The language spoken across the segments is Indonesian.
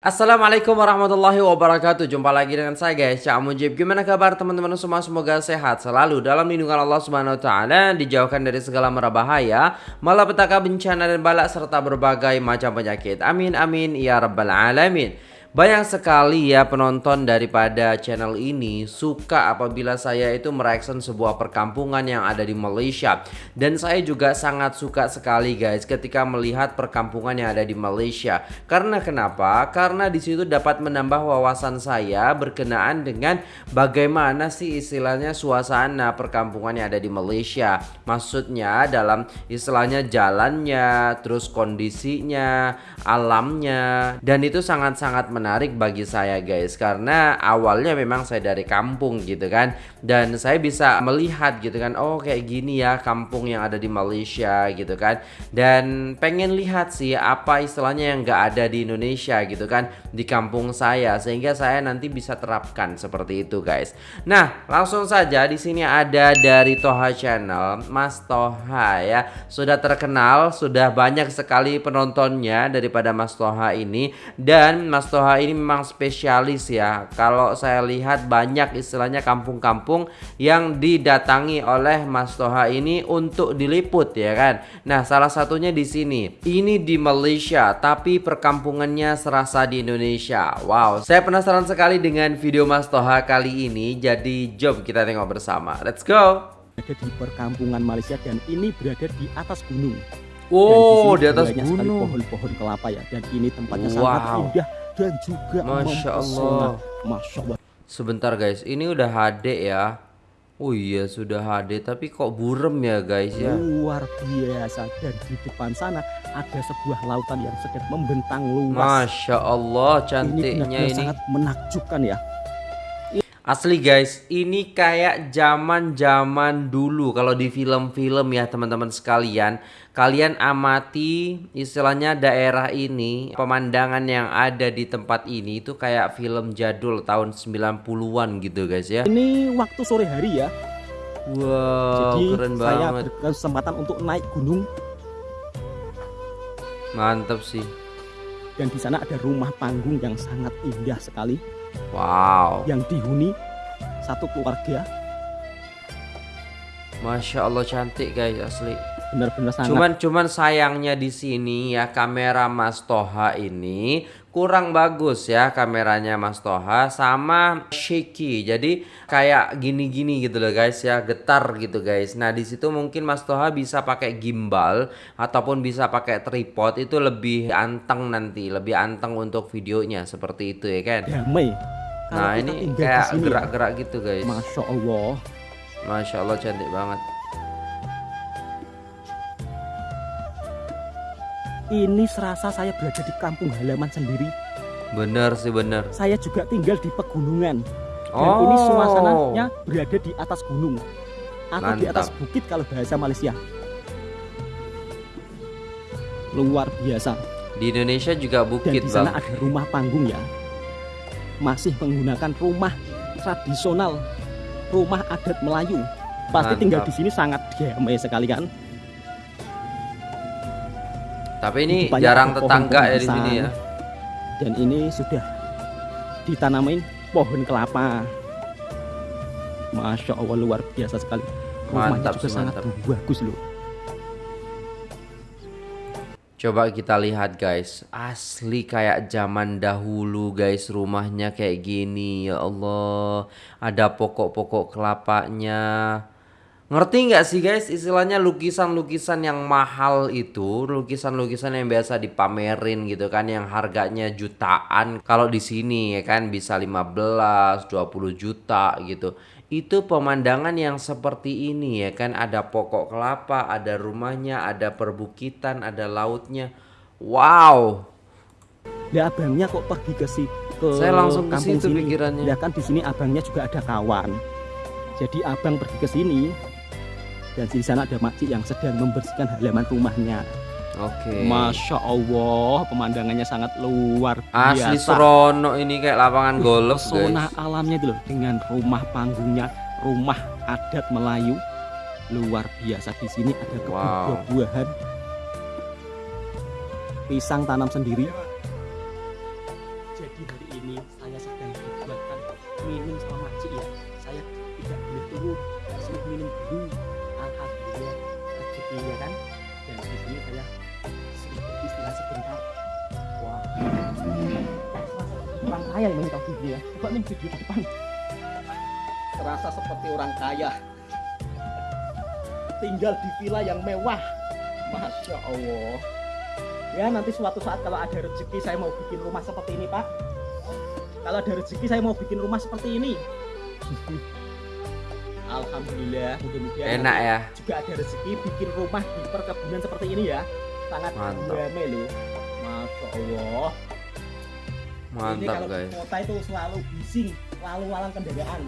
Assalamualaikum warahmatullahi wabarakatuh. Jumpa lagi dengan saya guys. Cak Mujib. Gimana kabar teman-teman semua? Semoga sehat selalu. Dalam lindungan Allah subhanahu wa ta'ala Dijauhkan dari segala merabahaya Malapetaka bencana dan balak Serta berbagai macam penyakit. Amin amin Ya Rabbal Alamin banyak sekali ya penonton daripada channel ini suka apabila saya itu mereaction sebuah perkampungan yang ada di Malaysia. Dan saya juga sangat suka sekali guys ketika melihat perkampungan yang ada di Malaysia. Karena kenapa? Karena di situ dapat menambah wawasan saya berkenaan dengan bagaimana sih istilahnya suasana perkampungan yang ada di Malaysia. Maksudnya dalam istilahnya jalannya, terus kondisinya, alamnya Dan itu sangat-sangat menarik bagi saya guys. Karena awalnya memang saya dari kampung gitu kan. Dan saya bisa melihat gitu kan oh kayak gini ya kampung yang ada di Malaysia gitu kan. Dan pengen lihat sih apa istilahnya yang nggak ada di Indonesia gitu kan di kampung saya. Sehingga saya nanti bisa terapkan seperti itu guys. Nah langsung saja di sini ada dari Toha Channel. Mas Toha ya. Sudah terkenal sudah banyak sekali penontonnya daripada Mas Toha ini. Dan Mas Toha ini memang spesialis ya. Kalau saya lihat banyak istilahnya kampung-kampung yang didatangi oleh Mas Toha ini untuk diliput ya kan. Nah, salah satunya di sini. Ini di Malaysia, tapi perkampungannya serasa di Indonesia. Wow, saya penasaran sekali dengan video Mas Toha kali ini. Jadi, jom kita tengok bersama. Let's go. Ada di perkampungan Malaysia dan ini berada di atas gunung. Oh, di, di atas gunung. pohon-pohon kelapa ya. Dan ini tempatnya wow. sangat indah dan juga Masya Allah. Masya Allah. Sebentar guys, ini udah HD ya. Oh iya sudah HD tapi kok burem ya guys ya Luar biasa dan di depan sana ada sebuah lautan yang sedang membentang luas Masya Allah cantiknya ini, ini. sangat menakjubkan ya Asli guys, ini kayak zaman-zaman dulu kalau di film-film ya teman-teman sekalian. Kalian amati istilahnya daerah ini, pemandangan yang ada di tempat ini itu kayak film jadul tahun 90-an gitu guys ya. Ini waktu sore hari ya. Wow, Jadi keren saya banget. berkesempatan untuk naik gunung. Mantap sih. Dan di sana ada rumah panggung yang sangat indah sekali. Wow. Yang dihuni satu keluarga. Masya Allah cantik guys asli. Benar-benar sangat. Cuman cuman sayangnya di sini ya kamera Mas Toha ini kurang bagus ya kameranya Mas Toha sama shaky. Jadi kayak gini-gini gitu loh guys ya, getar gitu guys. Nah, di situ mungkin Mas Toha bisa pakai gimbal ataupun bisa pakai tripod itu lebih anteng nanti, lebih anteng untuk videonya seperti itu ya kan. Damai. Nah, ini kayak ya. gerak-gerak gitu guys. Masya Allah. Masya Allah cantik banget. Ini serasa saya berada di kampung halaman sendiri. Benar sih benar. Saya juga tinggal di pegunungan. Dan oh. ini suasananya berada di atas gunung atau Mantap. di atas bukit kalau bahasa Malaysia. Luar biasa. Di Indonesia juga bukit, Dan di sana bang. ada rumah panggung ya. Masih menggunakan rumah tradisional, rumah adat Melayu. Pasti Mantap. tinggal di sini sangat damai sekali kan? Tapi ini jarang tetangga ya di sini ya. Dan ini sudah ditanamin pohon kelapa. Masya Allah luar biasa sekali. Rumahnya mantap juga sangat bagus loh. Coba kita lihat guys, asli kayak zaman dahulu guys rumahnya kayak gini ya Allah. Ada pokok-pokok kelapanya. Ngerti nggak sih guys? Istilahnya lukisan-lukisan yang mahal itu lukisan-lukisan yang biasa dipamerin gitu kan yang harganya jutaan kalau di sini ya kan bisa 15 20 juta gitu. Itu pemandangan yang seperti ini ya kan? Ada pokok kelapa ada rumahnya ada perbukitan ada lautnya. Wow! Ya abangnya kok pergi ke si ke saya langsung ke situ sini. pikirannya. Ya kan di sini abangnya juga ada kawan. Jadi abang pergi ke sini dan di sana ada makcik yang sedang membersihkan halaman rumahnya. Oke. Okay. Masya Allah, pemandangannya sangat luar biasa. Asli serono ini kayak lapangan golf, Pesona alamnya itu loh dengan rumah panggungnya, rumah adat Melayu. Luar biasa di sini ada kebun wow. buahan Pisang tanam sendiri. Coba nih video di depan. Terasa seperti orang kaya. Tinggal di villa yang mewah. Masya allah. Ya nanti suatu saat kalau ada rezeki saya mau bikin rumah seperti ini pak. Kalau ada rezeki saya mau bikin rumah seperti ini. Alhamdulillah mudah-mudahan Enak ya. juga ada rezeki bikin rumah di perkebunan seperti ini ya. Sangat Mantap. rame loh. Masya Allah Mantap kalau di guys. kota itu selalu bising lalu lalang kendaraan.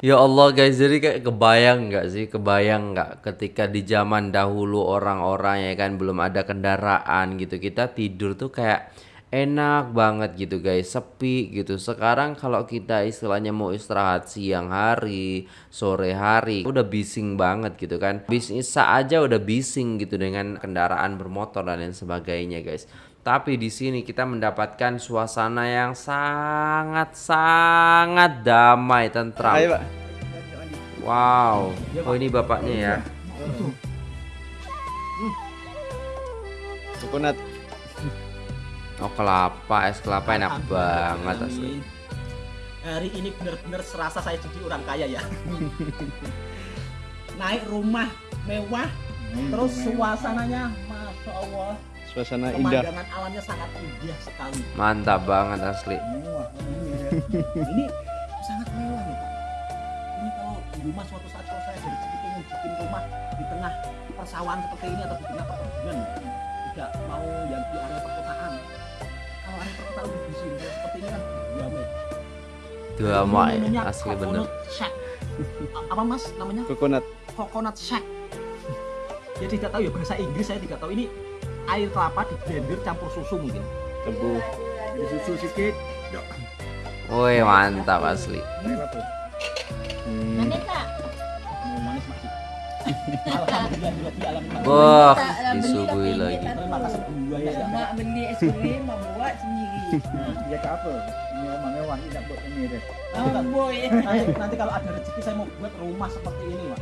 Ya Allah guys, jadi kayak kebayang nggak sih, kebayang nggak ketika di zaman dahulu orang-orang ya kan belum ada kendaraan gitu, kita tidur tuh kayak enak banget gitu guys, sepi gitu. Sekarang kalau kita istilahnya mau istirahat siang hari, sore hari, udah bising banget gitu kan. Bisnis aja udah bising gitu dengan kendaraan bermotor dan lain sebagainya guys. Tapi di sini kita mendapatkan suasana yang sangat sangat damai, tentram. Ayo, Pak. Wow. Oh ini bapaknya ya. Coconut. Oh kelapa, es kelapa enak banget asli. Amin. hari ini benar-benar serasa saya jadi orang kaya ya naik rumah mewah terus suasananya masya Allah Suasana indah. pemandangan alamnya sangat indah sekali Mantap banget asli. ini sangat mewah nih Pak. Ini kalau di rumah suatu saat kalau saya dari rezeki pengen bikin rumah di tengah persawahan seperti ini atau di tengah perkebunan, tidak mau yang di area perkotaan. Namanya asli bener. Apa mas namanya? Coconut. Coconut shack. Ya tidak tahu ya bahasa Inggris saya tidak tahu ini air kelapa di blender campur susu mungkin. Di susu sedikit. Woi mantap asli. Hmm. Wah, beli disuguhi lagi. buaya ya. Nak beli es krim, mau buat sendiri. Dia tak apa. Ini rumah mewah ni nak buat ini dia. Oh, boy. Nanti, kalau ada rezeki saya mau buat rumah seperti ini, Pak.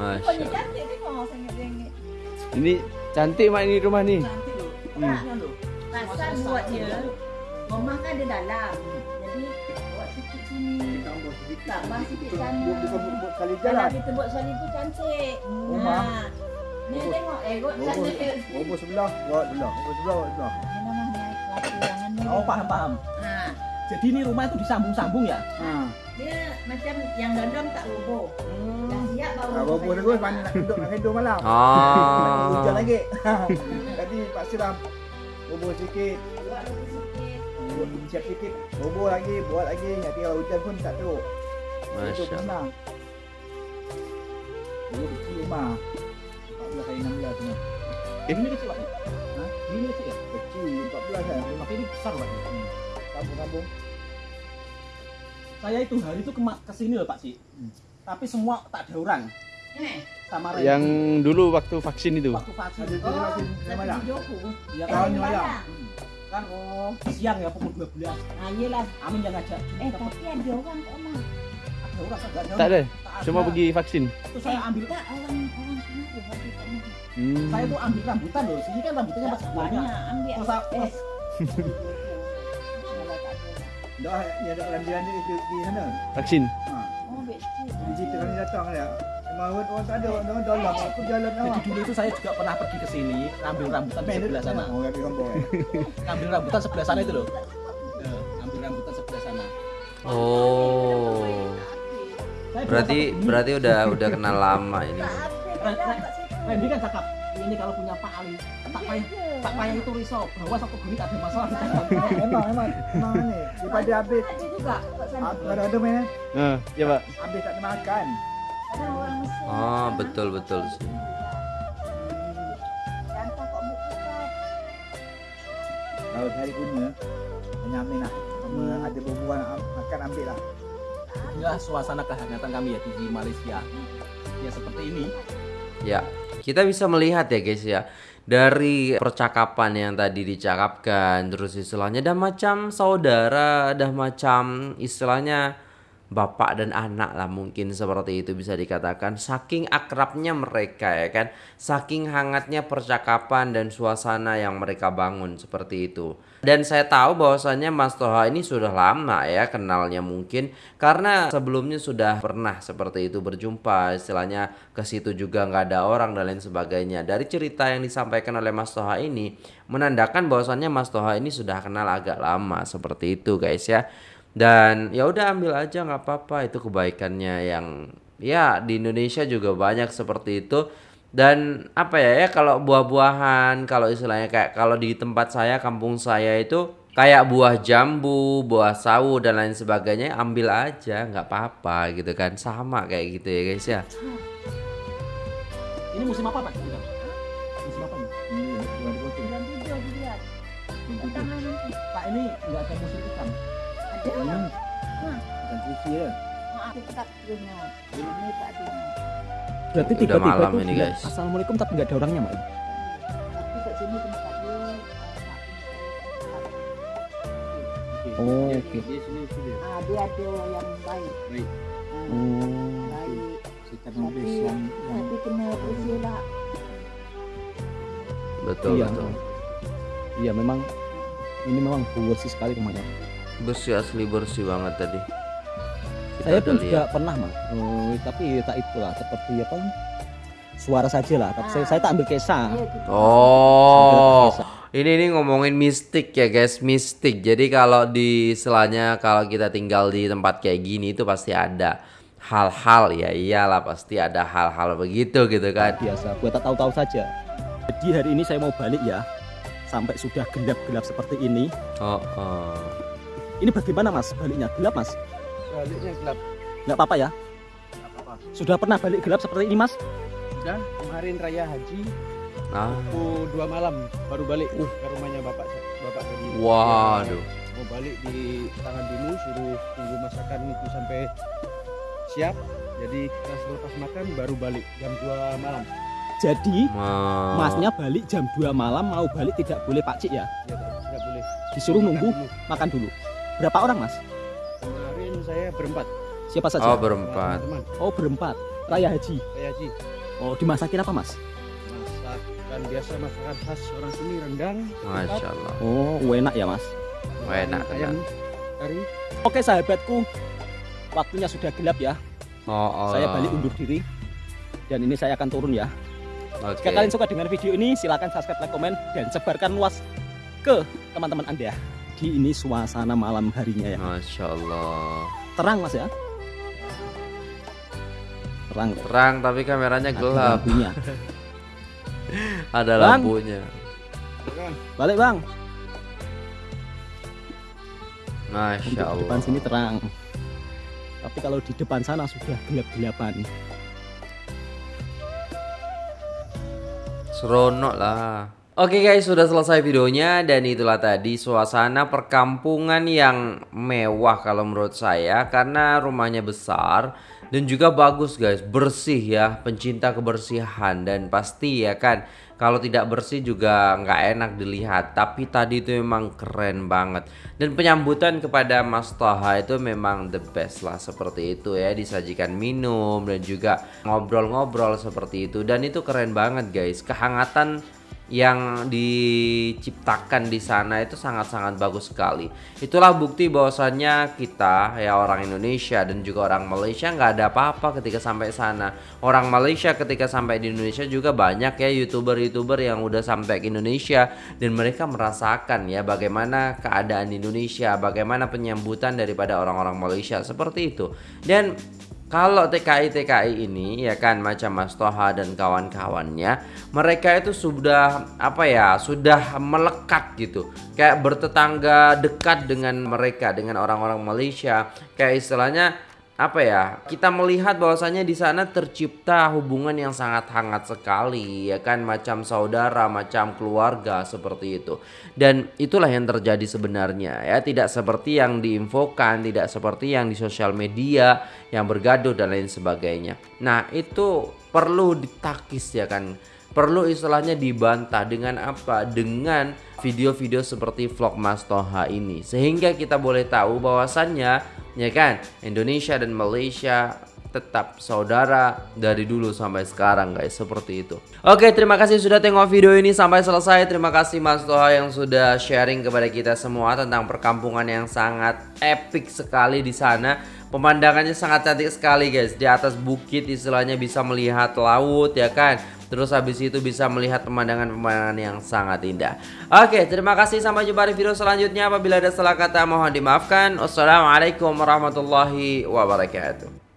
Masya Allah. rengit. Ini cantik mak ini rumah ni. Cantik loh. Hmm. Pasal buat dia, rumah kan ada dalam. Jadi sedikit. tambah sikit sana. Buat bukan buat, buat kali Kalau jalan. kita buat sali tu cantik. Rumah. Ha. Ni tengok, eh, kot tak bobos sebelah, buat sebelah. Bobos sebelah, buat sebelah. Ini namanya kelapa jangan ni. Oh, paham, paham. Ha. Jadi ini rumah itu disambung-sambung ya? Ha. Dia macam yang dalam tak roboh. Dah siap baru. Ha, bobos terus mana nak duduk nak hidup malam. Ah. Hujan lagi. Tadi Pak Siram bobos sikit, Buat sikit. buat siap sikit, bobos lagi, buat lagi. Nanti kalau hujan pun tak teruk. Itu Masya Allah. senang. Dulu kecil rumah. 14 kali 16 tu. Ini kecil, Pak. Ha? Ini kecil ya? Kecil 14 kan. Rumah Tapi ini besar, Pak. kampung-kampung. Saya itu hari itu ke, ke sini loh, Pak Ci. Hmm. Tapi semua tak ada orang. Eh. Sama Ren. Yang dulu waktu vaksin itu. waktu vaksin. Ada Oh. Ya kan. Padang. kan oh siang ya pukul 12. Ah, yelah. Amin yang ngajak. Eh, tapi ada orang kok mah. Tak ada. Cuma ada. pergi vaksin. Itu saya ambil mana. Hmm. saya tuh ambil rambutan loh. Sini kan rambutannya masih banyak. ambil. Terus eh. Dah ya dah dalam dia di, di sana. Vaksin. Ha. Oh, betul. Di situ kami datang dia. Memang orang orang tak ada orang orang dalam aku jalan awak. Jadi dulu itu saya juga pernah pergi ke sini ambil rambutan sebelah sana. Oh, kampung. Ambil rambutan sebelah sana itu loh. Ambil rambutan sebelah sana. Oh. Berarti berarti udah udah kenal lama ini. Tak Randy kan cakap ini kalau punya Pak Ali, Pak Payah, Pak Payah itu risau bahwa satu duit ada masalah. Memang memang memang ni daripada habis Ada juga ada ada main Ha, ya pak. habis tak makan. Oh, betul betul sih. Kalau hari punya banyak main lah. Ada berbual makan ambil lah. Inilah suasana kehangatan kami ya di Malaysia. Ya seperti ini. Ya, kita bisa melihat ya guys ya dari percakapan yang tadi dicakapkan terus istilahnya dah macam saudara, dah macam istilahnya bapak dan anak lah mungkin seperti itu bisa dikatakan. Saking akrabnya mereka ya kan? Saking hangatnya percakapan dan suasana yang mereka bangun seperti itu. Dan saya tahu bahwasannya Mas Toha ini sudah lama ya kenalnya mungkin. Karena sebelumnya sudah pernah seperti itu berjumpa istilahnya ke situ juga nggak ada orang dan lain sebagainya. Dari cerita yang disampaikan oleh Mas Toha ini menandakan bahwasannya Mas Toha ini sudah kenal agak lama seperti itu guys ya dan ya udah ambil aja nggak apa-apa itu kebaikannya yang ya di Indonesia juga banyak seperti itu dan apa ya ya kalau buah-buahan kalau istilahnya kayak kalau di tempat saya kampung saya itu kayak buah jambu buah sawu dan lain sebagainya ambil aja nggak apa-apa gitu kan sama kayak gitu ya guys ya Ini musim apa Pak? Musim apa nih? Ini. Pak ini nggak ada musim ikan. Hmm. Bukan sushi ya. Tak punya. Berarti tiba-tiba malam ini, guys. Assalamualaikum tapi nggak ada orangnya Mbak. Oh, oke. Ah, dia ada yang baik. Baik. Ah, Oh. baik. Sikap Tapi, nulis yang yang tapi kena bersih lah. betul Iya. betul Iya memang ini memang bersih sekali rumahnya. Bersih asli bersih banget tadi Kita Saya pun juga pernah mas, Oh, tapi tak itulah seperti apa suara saja lah. Tapi saya, saya tak ambil kisah. Iya, gitu. Oh, ini ini ngomongin mistik ya guys, mistik. Jadi kalau di istilahnya kalau kita tinggal di tempat kayak gini itu pasti ada hal-hal ya iyalah pasti ada hal-hal begitu gitu kan. biasa buat tak tahu-tahu saja. Jadi hari ini saya mau balik ya, sampai sudah gelap-gelap seperti ini. Oh, oh. Ini bagaimana mas baliknya? Gelap mas? Baliknya gelap. Nggak apa-apa ya? Nggak apa-apa. Sudah pernah balik gelap seperti ini mas? Sudah kemarin raya haji Ah, pukul dua malam baru balik ke rumahnya bapak bapak tadi. waduh. Mau balik di tangan dulu suruh tunggu masakan itu sampai siap. Jadi kita selepas makan baru balik jam 2 malam. Jadi Ma- masnya balik jam 2 malam mau balik tidak boleh pakcik ya? Ya tidak boleh. Disuruh Makan nunggu dulu. makan dulu. Berapa orang mas? Kemarin saya berempat. Siapa saja? Oh berempat. Teman Oh berempat. Raya haji. saya haji. Oh dimasakin apa mas? Masakan biasa masakan khas orang sini rendang. Masya Allah. Oh enak ya mas. Oh, enak, Ayam kari. Oke sahabatku, waktunya sudah gelap ya. Oh, oh. Saya balik undur diri. Dan ini saya akan turun ya. Oke. Jika kalian suka dengan video ini, silahkan subscribe, like, komen, dan sebarkan luas ke teman-teman anda. Di ini suasana malam harinya ya. Masya Allah. Terang mas ya. Terang. Terang tapi kameranya Ada gelap. lampunya. Ada Bang. lampunya. Balik bang. Masya Untuk Allah. depan sini terang. Tapi kalau di depan sana sudah gelap-gelapan. Seronok lah. Oke guys, sudah selesai videonya dan itulah tadi suasana perkampungan yang mewah kalau menurut saya karena rumahnya besar dan juga bagus guys, bersih ya, pencinta kebersihan dan pasti ya kan kalau tidak bersih juga nggak enak dilihat. Tapi tadi itu memang keren banget. Dan penyambutan kepada Mas Toha itu memang the best lah seperti itu ya, disajikan minum dan juga ngobrol-ngobrol seperti itu. Dan itu keren banget guys, kehangatan yang diciptakan di sana itu sangat-sangat bagus sekali. Itulah bukti bahwasannya kita ya orang Indonesia dan juga orang Malaysia nggak ada apa-apa ketika sampai sana. Orang Malaysia ketika sampai di Indonesia juga banyak ya youtuber-youtuber yang udah sampai ke Indonesia dan mereka merasakan ya bagaimana keadaan Indonesia, bagaimana penyambutan daripada orang-orang Malaysia seperti itu. Dan kalau TKI TKI ini ya kan macam Mas Toha dan kawan-kawannya mereka itu sudah apa ya sudah melekat gitu. Kayak bertetangga dekat dengan mereka dengan orang-orang Malaysia. Kayak istilahnya apa ya kita melihat bahwasanya di sana tercipta hubungan yang sangat hangat sekali ya kan? Macam saudara macam keluarga seperti itu. Dan itulah yang terjadi sebenarnya ya. Tidak seperti yang diinfokan tidak seperti yang di sosial media yang bergaduh dan lain sebagainya. Nah itu perlu ditakis ya kan? Perlu istilahnya dibantah dengan apa? Dengan video-video seperti vlog Mas Toha ini. Sehingga kita boleh tahu bahwasannya ya kan? Indonesia dan Malaysia tetap saudara dari dulu sampai sekarang guys. Seperti itu. Oke terima kasih sudah tengok video ini sampai selesai. Terima kasih Mas Toha yang sudah sharing kepada kita semua tentang perkampungan yang sangat epic sekali di sana. Pemandangannya sangat cantik sekali guys. Di atas bukit istilahnya bisa melihat laut ya kan Terus habis itu bisa melihat pemandangan-pemandangan yang sangat indah. Oke terima kasih. Sampai jumpa di video selanjutnya. Apabila ada salah kata mohon dimaafkan. Wassalamualaikum warahmatullahi wabarakatuh